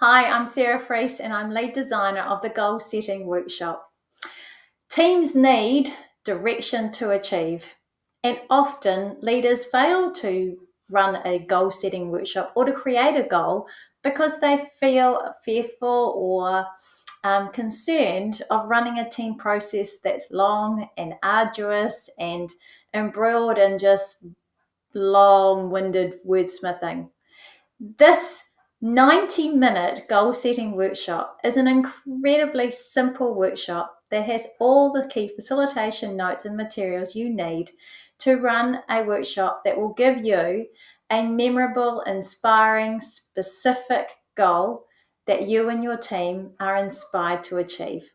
Hi, I'm Sarah Freese and I'm lead designer of the Goal Setting Workshop. Teams need direction to achieve, and often leaders fail to run a goal setting workshop or to create a goal because they feel fearful or um, concerned of running a team process that's long and arduous and embroiled in just long winded wordsmithing. This 90 minute goal setting workshop is an incredibly simple workshop that has all the key facilitation notes and materials you need to run a workshop that will give you a memorable, inspiring, specific goal that you and your team are inspired to achieve.